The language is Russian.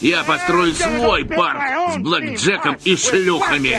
Я построю свой парк с блэкджеком и шлюхами.